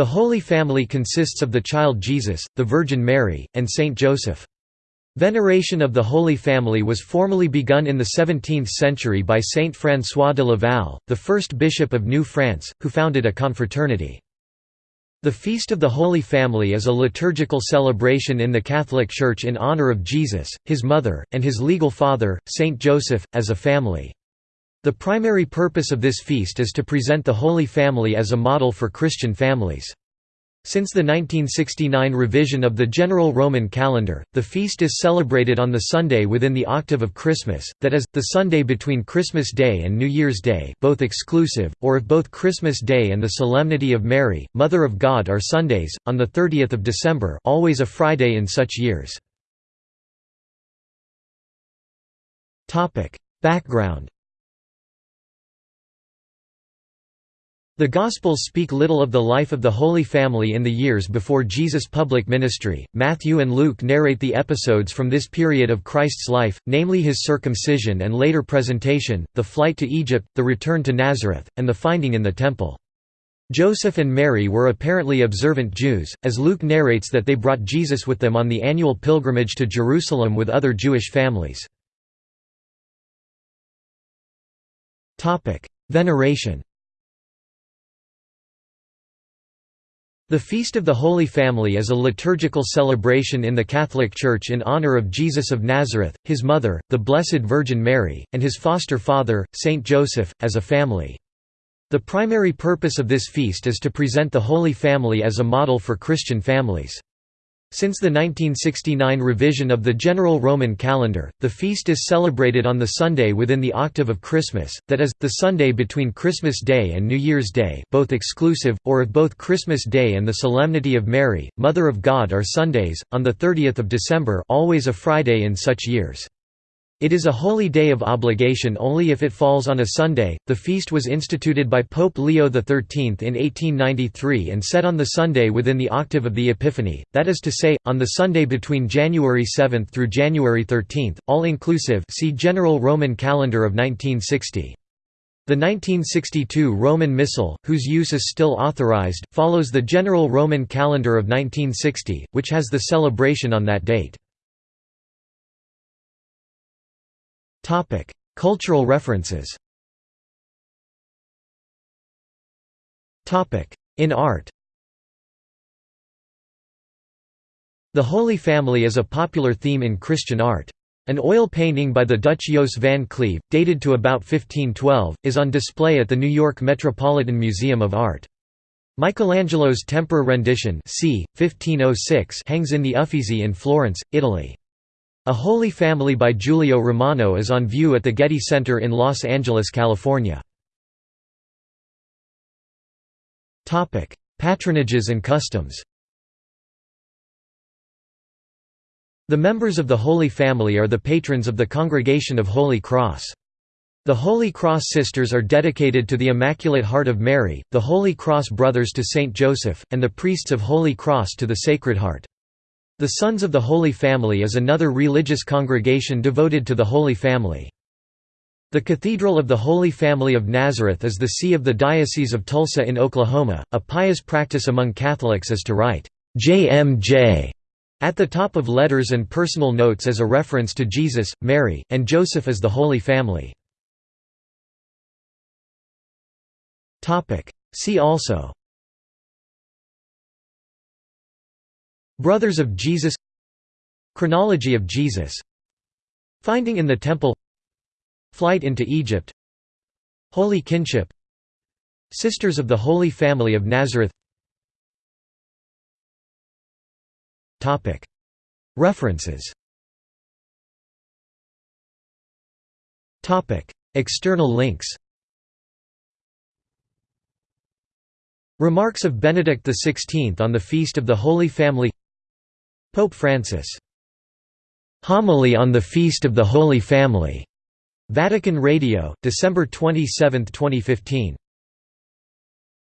The Holy Family consists of the child Jesus, the Virgin Mary, and Saint Joseph. Veneration of the Holy Family was formally begun in the 17th century by Saint François de Laval, the first bishop of New France, who founded a confraternity. The Feast of the Holy Family is a liturgical celebration in the Catholic Church in honor of Jesus, his mother, and his legal father, Saint Joseph, as a family. The primary purpose of this feast is to present the Holy Family as a model for Christian families. Since the 1969 revision of the General Roman Calendar, the feast is celebrated on the Sunday within the octave of Christmas, that is, the Sunday between Christmas Day and New Year's Day both exclusive, or if both Christmas Day and the Solemnity of Mary, Mother of God are Sundays, on the 30th of December always a Friday in such years. Background The Gospels speak little of the life of the Holy Family in the years before Jesus' public ministry. Matthew and Luke narrate the episodes from this period of Christ's life, namely his circumcision and later presentation, the flight to Egypt, the return to Nazareth, and the finding in the temple. Joseph and Mary were apparently observant Jews, as Luke narrates that they brought Jesus with them on the annual pilgrimage to Jerusalem with other Jewish families. Veneration The Feast of the Holy Family is a liturgical celebration in the Catholic Church in honor of Jesus of Nazareth, his mother, the Blessed Virgin Mary, and his foster father, Saint Joseph, as a family. The primary purpose of this feast is to present the Holy Family as a model for Christian families. Since the 1969 revision of the General Roman Calendar, the feast is celebrated on the Sunday within the octave of Christmas, that is, the Sunday between Christmas Day and New Year's Day both exclusive, or if both Christmas Day and the Solemnity of Mary, Mother of God are Sundays, on the 30th of December always a Friday in such years. It is a holy day of obligation only if it falls on a Sunday. The feast was instituted by Pope Leo XIII in 1893 and set on the Sunday within the octave of the Epiphany, that is to say, on the Sunday between January 7 through January 13, all inclusive. See General Roman Calendar of 1960. The 1962 Roman Missal, whose use is still authorized, follows the General Roman Calendar of 1960, which has the celebration on that date. Cultural references. Topic: In art. The Holy Family is a popular theme in Christian art. An oil painting by the Dutch Jos van Cleve, dated to about 1512, is on display at the New York Metropolitan Museum of Art. Michelangelo's Tempera rendition c. 1506 hangs in the Uffizi in Florence, Italy. A Holy Family by Giulio Romano is on view at the Getty Center in Los Angeles, California. Patronages and customs The members of the Holy Family are the patrons of the Congregation of Holy Cross. The Holy Cross Sisters are dedicated to the Immaculate Heart of Mary, the Holy Cross Brothers to Saint Joseph, and the priests of Holy Cross to the Sacred Heart. The Sons of the Holy Family is another religious congregation devoted to the Holy Family. The Cathedral of the Holy Family of Nazareth is the see of the Diocese of Tulsa in Oklahoma. A pious practice among Catholics is to write JMJ at the top of letters and personal notes as a reference to Jesus, Mary, and Joseph as the Holy Family. See also Brothers of Jesus. Chronology of Jesus. Finding in the Temple. Flight into Egypt. Holy Kinship. Sisters of the Holy Family of Nazareth. References. External links. Remarks of Benedict XVI on the Feast of the Holy Family Pope Francis. Homily on the Feast of the Holy Family. Vatican Radio, December 27, 2015.